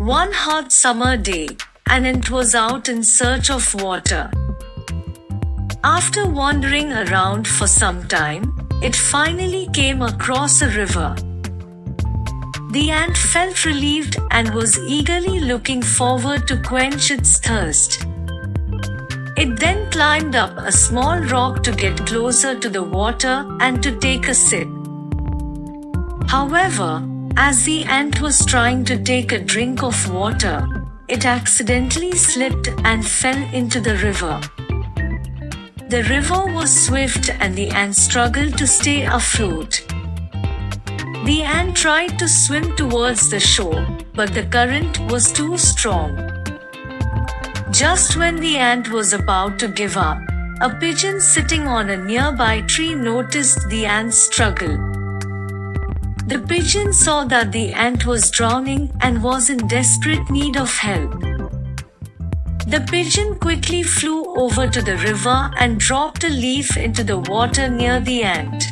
One hot summer day, an ant was out in search of water. After wandering around for some time, it finally came across a river. The ant felt relieved and was eagerly looking forward to quench its thirst. It then climbed up a small rock to get closer to the water and to take a sip. However, as the ant was trying to take a drink of water, it accidentally slipped and fell into the river. The river was swift and the ant struggled to stay afloat. The ant tried to swim towards the shore, but the current was too strong. Just when the ant was about to give up, a pigeon sitting on a nearby tree noticed the ant's struggle. The pigeon saw that the ant was drowning and was in desperate need of help. The pigeon quickly flew over to the river and dropped a leaf into the water near the ant.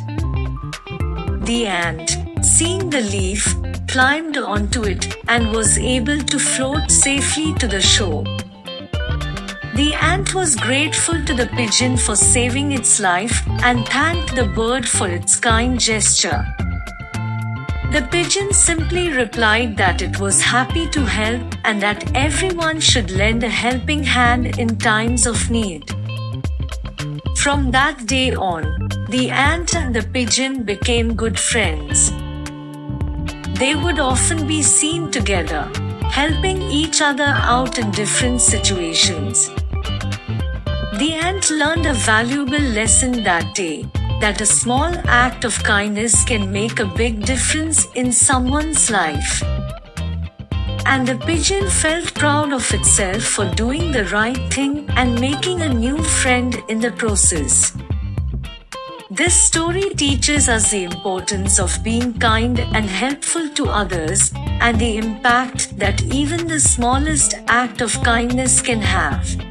The ant, seeing the leaf, climbed onto it and was able to float safely to the shore. The ant was grateful to the pigeon for saving its life and thanked the bird for its kind gesture. The pigeon simply replied that it was happy to help and that everyone should lend a helping hand in times of need. From that day on, the ant and the pigeon became good friends. They would often be seen together, helping each other out in different situations. The ant learned a valuable lesson that day that a small act of kindness can make a big difference in someone's life. And the pigeon felt proud of itself for doing the right thing and making a new friend in the process. This story teaches us the importance of being kind and helpful to others and the impact that even the smallest act of kindness can have.